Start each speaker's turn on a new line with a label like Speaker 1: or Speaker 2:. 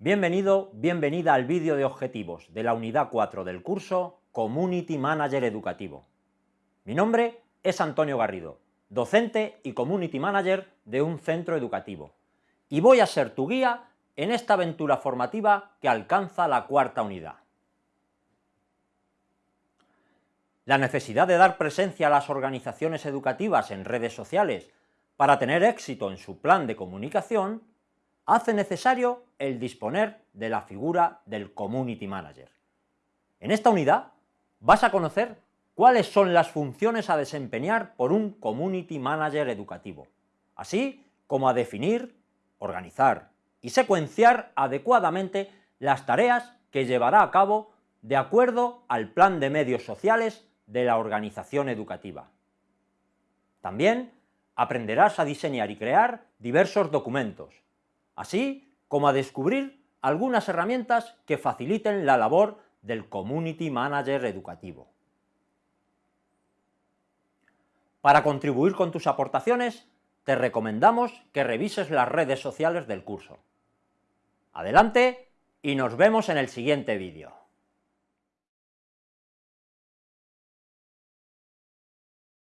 Speaker 1: Bienvenido, bienvenida al vídeo de objetivos de la unidad 4 del curso Community Manager Educativo. Mi nombre es Antonio Garrido, docente y Community Manager de un centro educativo, y voy a ser tu guía en esta aventura formativa que alcanza la cuarta unidad. La necesidad de dar presencia a las organizaciones educativas en redes sociales para tener éxito en su plan de comunicación hace necesario el disponer de la figura del Community Manager. En esta unidad vas a conocer cuáles son las funciones a desempeñar por un Community Manager educativo, así como a definir, organizar y secuenciar adecuadamente las tareas que llevará a cabo de acuerdo al plan de medios sociales de la organización educativa. También aprenderás a diseñar y crear diversos documentos, así como a descubrir algunas herramientas que faciliten la labor del Community Manager educativo. Para contribuir con tus aportaciones, te recomendamos que revises las redes sociales del curso. Adelante y nos vemos en el siguiente vídeo.